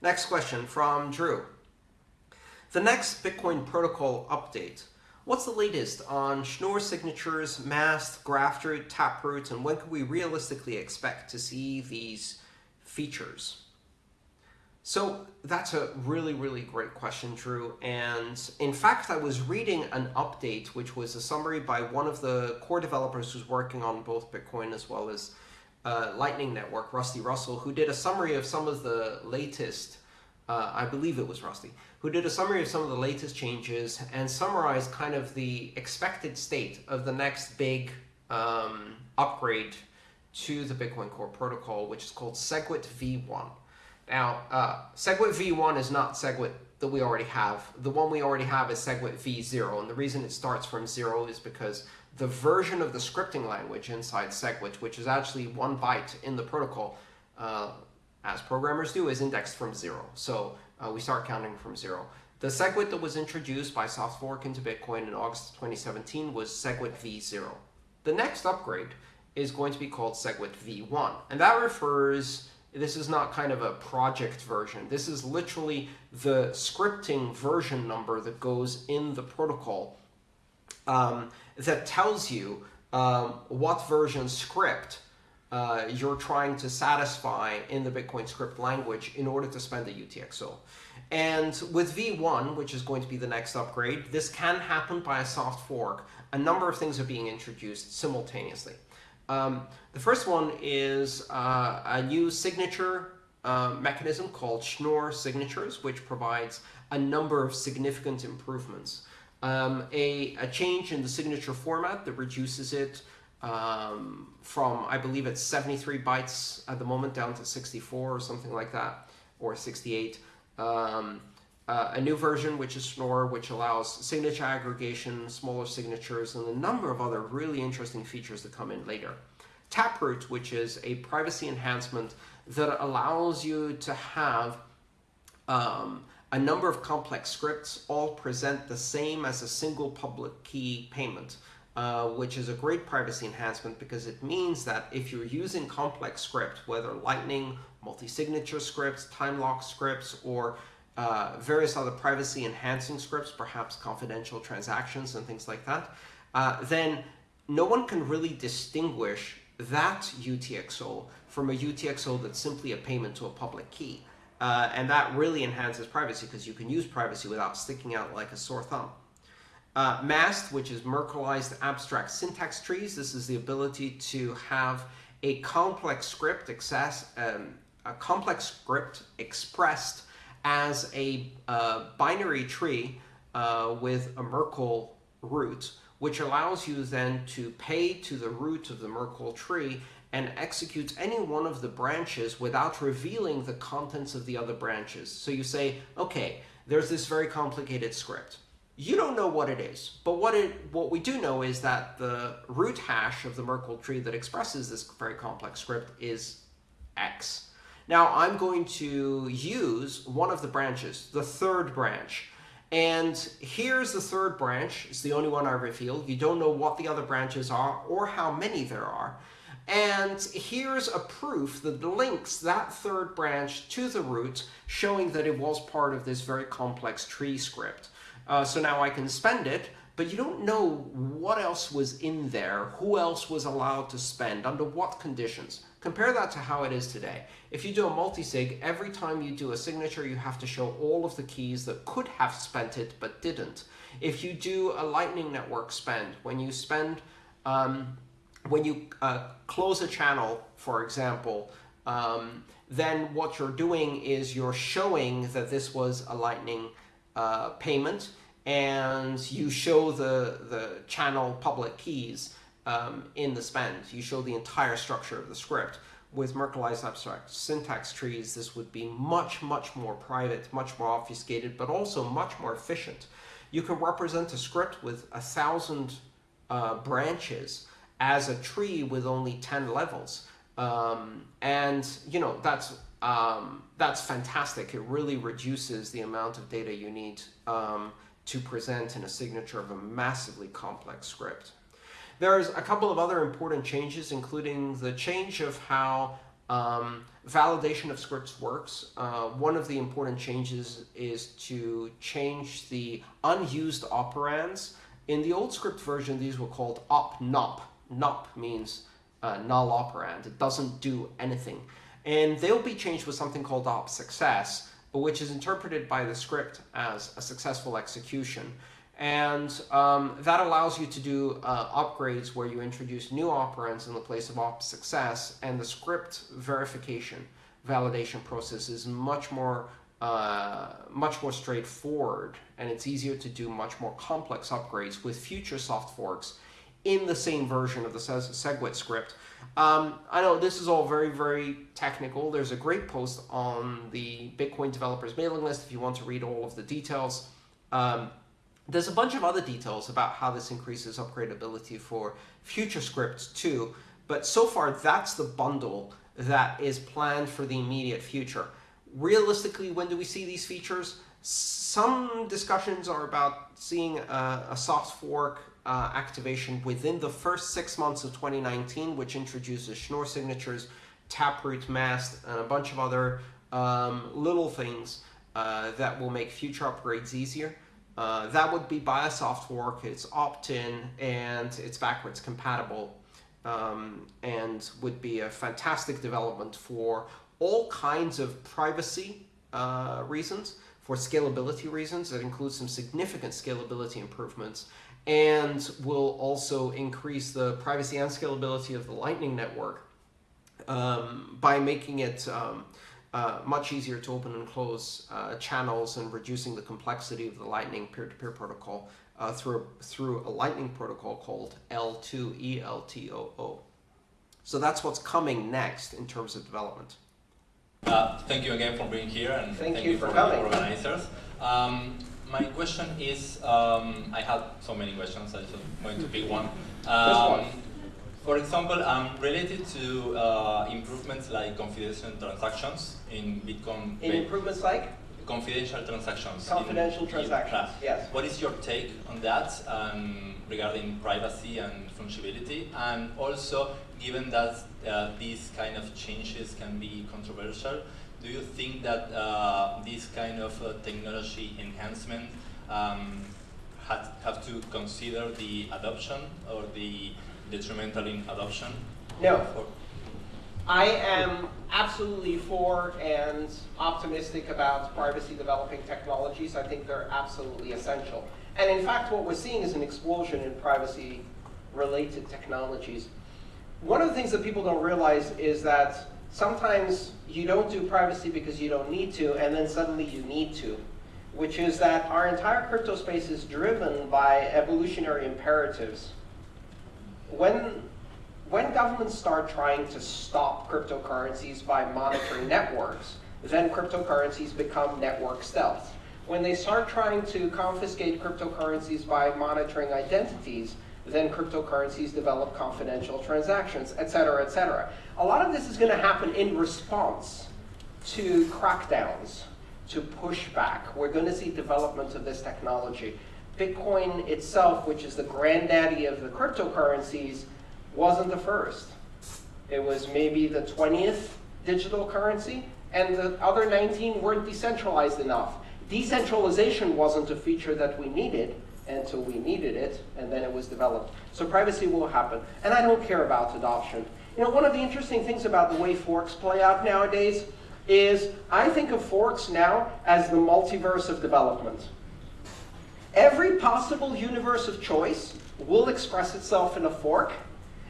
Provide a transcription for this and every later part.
Next question from Drew. The next Bitcoin protocol update. What's the latest on Schnorr signatures, Mast, Graftroot, Taproot, and when can we realistically expect to see these features? So that's a really, really great question, Drew. And in fact, I was reading an update, which was a summary by one of the core developers who's working on both Bitcoin as well as uh, Lightning Network, Rusty Russell, who did a summary of some of the latest, uh, I believe it was Rusty, who did a summary of some of the latest changes and summarized kind of the expected state of the next big um, upgrade to the Bitcoin Core protocol, which is called SegWit v1. Now, uh, SegWit v1 is not SegWit that we already have. The one we already have is SegWit v0, and the reason it starts from zero is because the version of the scripting language inside SegWit, which is actually one byte in the protocol, uh, as programmers do, is indexed from zero. So uh, we start counting from zero. The SegWit that was introduced by SoftFork into Bitcoin in August 2017 was SegWit v0. The next upgrade is going to be called SegWit v1, and that refers this is not kind of a project version. This is literally the scripting version number that goes in the protocol um, that tells you um, what version script uh, you're trying to satisfy in the Bitcoin script language in order to spend the UTXO. And with V1, which is going to be the next upgrade, this can happen by a soft fork. A number of things are being introduced simultaneously. Um, the first one is uh, a new signature uh, mechanism called Schnorr signatures, which provides a number of significant improvements. Um, a, a, change in the signature format that reduces it um, from, I believe it's 73 bytes at the moment down to 64 or something like that, or 68. Um, uh, a new version, which is Schnorr, which allows signature aggregation, smaller signatures, and a number of other really interesting features that come in later. Taproot, which is a privacy enhancement that allows you to have um, a number of complex scripts all present the same as a single public key payment, uh, which is a great privacy enhancement because it means that if you're using complex script, whether Lightning, multi-signature scripts, time lock scripts, or uh, various other privacy enhancing scripts, perhaps confidential transactions and things like that, uh, then no one can really distinguish that UTXO from a UTXO that's simply a payment to a public key. Uh, and that really enhances privacy because you can use privacy without sticking out like a sore thumb. Uh, MAST, which is Merkleized Abstract Syntax Trees. This is the ability to have a complex script access, um, a complex script expressed as a uh, binary tree uh, with a Merkle root, which allows you then to pay to the root of the Merkle tree and execute any one of the branches without revealing the contents of the other branches. So you say, okay, there's this very complicated script. You don't know what it is, but what it what we do know is that the root hash of the Merkle tree that expresses this very complex script is x. Now I'm going to use one of the branches, the third branch. And here's the third branch. It's the only one I revealed. You don't know what the other branches are or how many there are. And here's a proof that links that third branch to the root, showing that it was part of this very complex tree script. Uh, so now I can spend it, but you don't know what else was in there, who else was allowed to spend, under what conditions. Compare that to how it is today. If you do a multi-sig, every time you do a signature, you have to show all of the keys that could have spent it but didn't. If you do a Lightning Network spend, when you spend, um, when you uh, close a channel, for example, um, then what you're doing is you're showing that this was a Lightning uh, payment, and you show the, the channel public keys um, in the spend. You show the entire structure of the script. With Merkleized abstract syntax trees, this would be much, much more private, much more obfuscated, but also much more efficient. You can represent a script with a thousand uh, branches as a tree with only 10 levels. Um, and, you know, that's um, that's fantastic. It really reduces the amount of data you need um, to present in a signature of a massively complex script. There's a couple of other important changes, including the change of how Um, validation of scripts works. Uh, one of the important changes is to change the unused operands. In the old script version, these were called op Nop means uh, null operand. It doesn't do anything. And they'll be changed with something called op success, which is interpreted by the script as a successful execution. And um, that allows you to do uh, upgrades where you introduce new operands in the place of op success, and the script verification validation process is much more uh, much more straightforward, and it's easier to do much more complex upgrades with future soft forks in the same version of the SegWit script. Um, I know this is all very, very technical. There's a great post on the Bitcoin developers mailing list if you want to read all of the details. Um, there's a bunch of other details about how this increases upgradability for future scripts too, but so far that's the bundle that is planned for the immediate future. Realistically, when do we see these features? Some discussions are about seeing a, a soft fork uh, activation within the first six months of 2019, which introduces Schnorr signatures, Taproot Mast, and a bunch of other um, little things uh, that will make future upgrades easier. Uh, that would be by a soft fork, it's opt-in, and it's backwards compatible, um, and would be a fantastic development for all kinds of privacy uh, reasons, for scalability reasons, that includes some significant scalability improvements, and will also increase the privacy and scalability of the Lightning Network um, by making it um, uh, much easier to open and close uh, channels and reducing the complexity of the Lightning peer-to-peer -peer protocol uh, through, through a Lightning protocol called eltoo. So that's what's coming next in terms of development. Uh, thank you again for being here and thank, thank you, you, for, for coming. organizers. Um, my question is, um, I have so many questions, I just going to pick one. Um, for example, um, related to uh, improvements like confidential transactions in Bitcoin. In improvements like? Confidential transactions. Confidential in, transactions, in yes. What is your take on that um, regarding privacy and fungibility? And also, given that uh, these kind of changes can be controversial, do you think that uh, this kind of uh, technology enhancement um, had, have to consider the adoption or the detrimental in adoption? No. I am absolutely for and optimistic about privacy developing technologies. I think they're absolutely essential. And in fact, what we're seeing is an explosion in privacy related technologies. One of the things that people don't realize is that sometimes you don't do privacy because you don't need to, and then suddenly you need to, which is that our entire crypto space is driven by evolutionary imperatives when, when governments start trying to stop cryptocurrencies by monitoring networks, then cryptocurrencies become network stealth. When they start trying to confiscate cryptocurrencies by monitoring identities, then cryptocurrencies develop confidential transactions, et cetera, et cetera. A lot of this is going to happen in response to crackdowns, to pushback. We're going to see development of this technology. Bitcoin itself, which is the granddaddy of the cryptocurrencies, wasn't the first. It was maybe the 20th digital currency, and the other 19 weren't decentralized enough. Decentralization wasn't a feature that we needed until we needed it, and then it was developed. So privacy will happen. And I don't care about adoption. You know, one of the interesting things about the way forks play out nowadays is I think of forks now as the multiverse of development. Every possible universe of choice will express itself in a fork,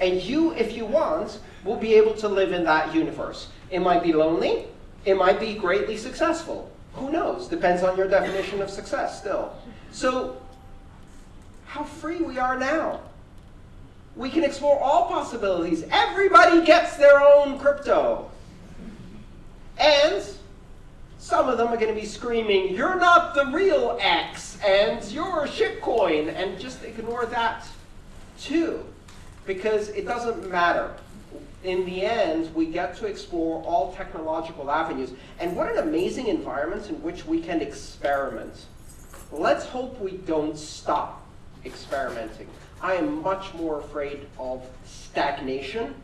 and you, if you want, will be able to live in that universe. It might be lonely. It might be greatly successful. Who knows? Depends on your definition of success still. So how free we are now. We can explore all possibilities. Everybody gets their own crypto. And some of them are going to be screaming, you're not the real X, and you're a shitcoin, and just ignore that too, because it doesn't matter. In the end, we get to explore all technological avenues. And what an amazing environment in which we can experiment. Let's hope we don't stop experimenting. I am much more afraid of stagnation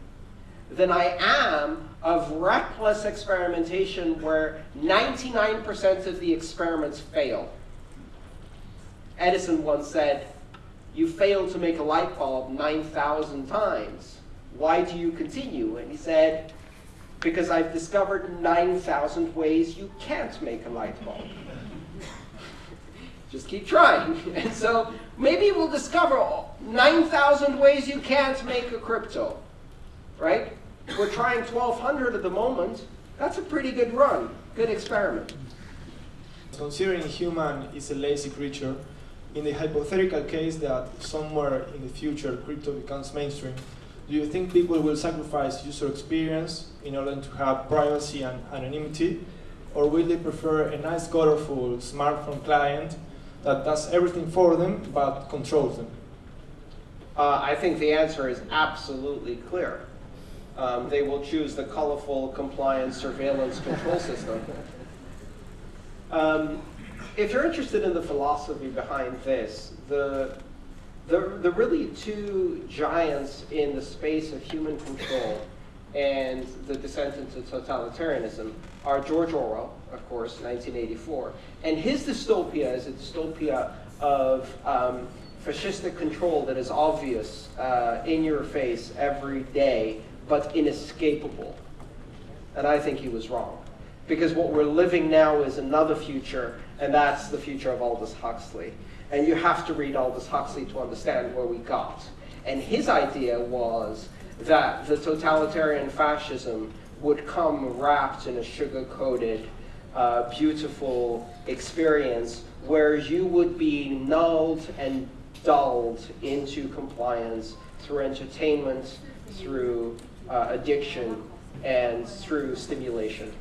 than I am of reckless experimentation where 99% of the experiments fail. Edison once said, you failed to make a light bulb 9,000 times. Why do you continue? And he said, because I've discovered 9,000 ways you can't make a light bulb. Just keep trying. And so maybe we'll discover 9,000 ways you can't make a crypto, right? We're trying 1,200 at the moment. That's a pretty good run, good experiment. Considering human is a lazy creature, in the hypothetical case that somewhere in the future crypto becomes mainstream, do you think people will sacrifice user experience in order to have privacy and anonymity? Or will they prefer a nice, colorful smartphone client that does everything for them but controls them? Uh, I think the answer is absolutely clear. Um, they will choose the colorful compliance surveillance control system. Um, if you're interested in the philosophy behind this, the, the, the really two giants in the space of human control and the descent into totalitarianism are George Orwell, of course, 1984, and his dystopia is a dystopia of um, fascistic control that is obvious uh, in your face every day, but inescapable. And I think he was wrong. Because what we're living now is another future and that's the future of Aldous Huxley. And you have to read Aldous Huxley to understand where we got. And his idea was that the totalitarian fascism would come wrapped in a sugar-coated, uh, beautiful experience where you would be nulled and dulled into compliance through entertainment, through uh, addiction, and through stimulation.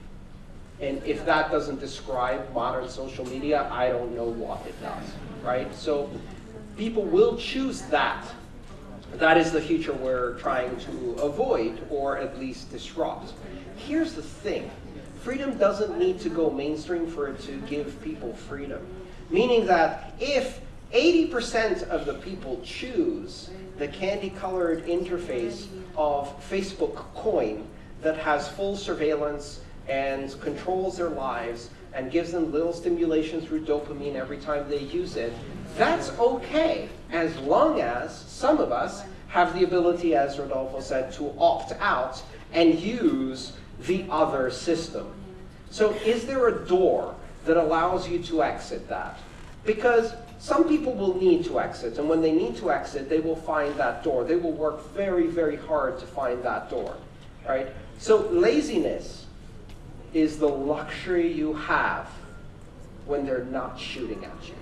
And if that doesn't describe modern social media, I don't know what it does, right? So people will choose that. That is the future we're trying to avoid or at least disrupt. Here's the thing. Freedom doesn't need to go mainstream for it to give people freedom. Meaning that if 80% of the people choose the candy-colored interface of Facebook coin that has full surveillance and controls their lives and gives them little stimulation through dopamine every time they use it, that's okay, as long as some of us have the ability, as Rodolfo said, to opt out and use the other system. So is there a door that allows you to exit that? Because some people will need to exit, and when they need to exit, they will find that door. They will work very, very hard to find that door, right? So laziness is the luxury you have when they're not shooting at you,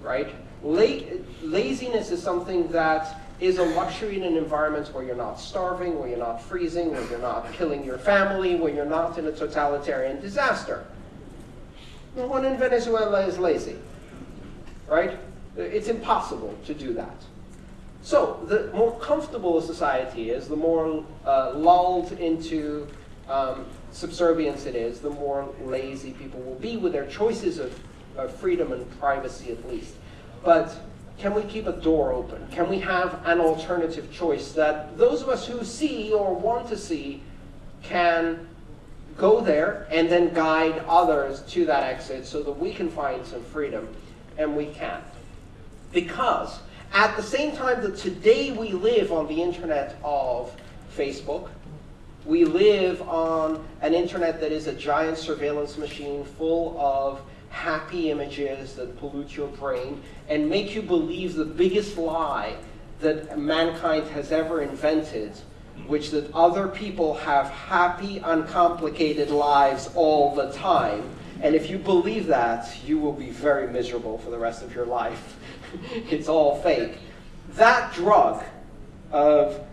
right? La laziness is something that is a luxury in an environment where you're not starving, where you're not freezing, where you're not killing your family, where you're not in a totalitarian disaster. No one in Venezuela is lazy, right? It's impossible to do that. So the more comfortable a society is, the more uh, lulled into um, subservience it is, the more lazy people will be with their choices of, of freedom and privacy at least. But can we keep a door open? Can we have an alternative choice that those of us who see or want to see can go there and then guide others to that exit so that we can find some freedom, and we can't. Because at the same time that today we live on the internet of Facebook, we live on an internet that is a giant surveillance machine full of happy images that pollute your brain and make you believe the biggest lie that mankind has ever invented, which is that other people have happy, uncomplicated lives all the time. And if you believe that, you will be very miserable for the rest of your life. it's all fake. That drug of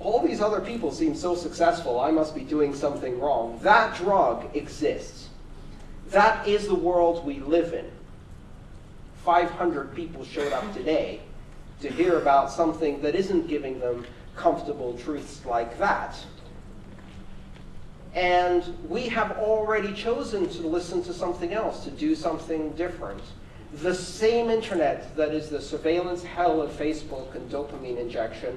all these other people seem so successful, I must be doing something wrong. That drug exists. That is the world we live in. 500 people showed up today to hear about something that isn't giving them comfortable truths like that. And we have already chosen to listen to something else, to do something different. The same internet that is the surveillance hell of Facebook and dopamine injection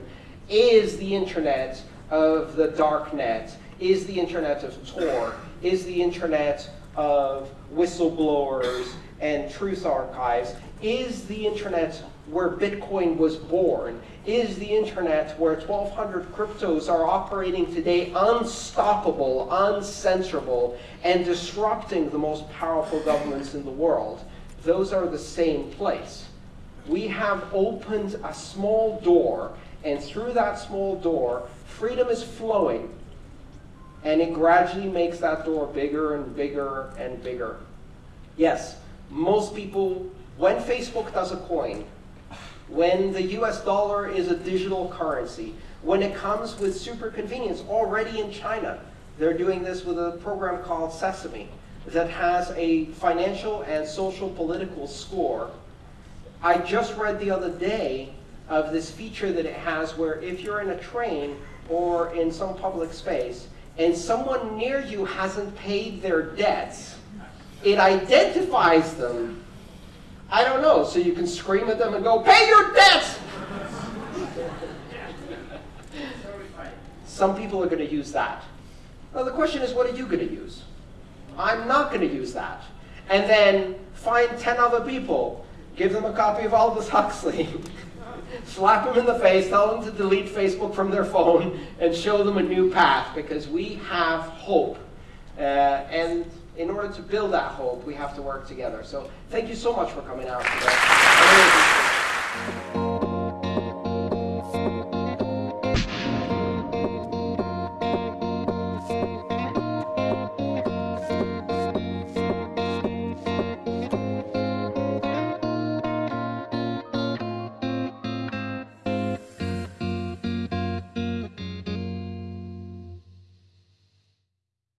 is the internet of the dark net, is the internet of Tor, is the internet of whistleblowers and truth archives, is the internet where Bitcoin was born, is the internet where 1,200 cryptos are operating today unstoppable, uncensorable, and disrupting the most powerful governments in the world. Those are the same place. We have opened a small door, and through that small door, freedom is flowing. And it gradually makes that door bigger and bigger and bigger. Yes, most people, when Facebook does a coin, when the US dollar is a digital currency, when it comes with super convenience, already in China, they're doing this with a program called Sesame that has a financial and social political score. I just read the other day of this feature that it has where if you're in a train or in some public space and someone near you hasn't paid their debts, it identifies them. I don't know, so you can scream at them and go, pay your debts! Some people are going to use that. Now the question is, what are you going to use? I'm not going to use that. And then find 10 other people, give them a copy of Aldous Huxley, slap them in the face, tell them to delete Facebook from their phone, and show them a new path because we have hope. Uh, and in order to build that hope, we have to work together. So thank you so much for coming out today.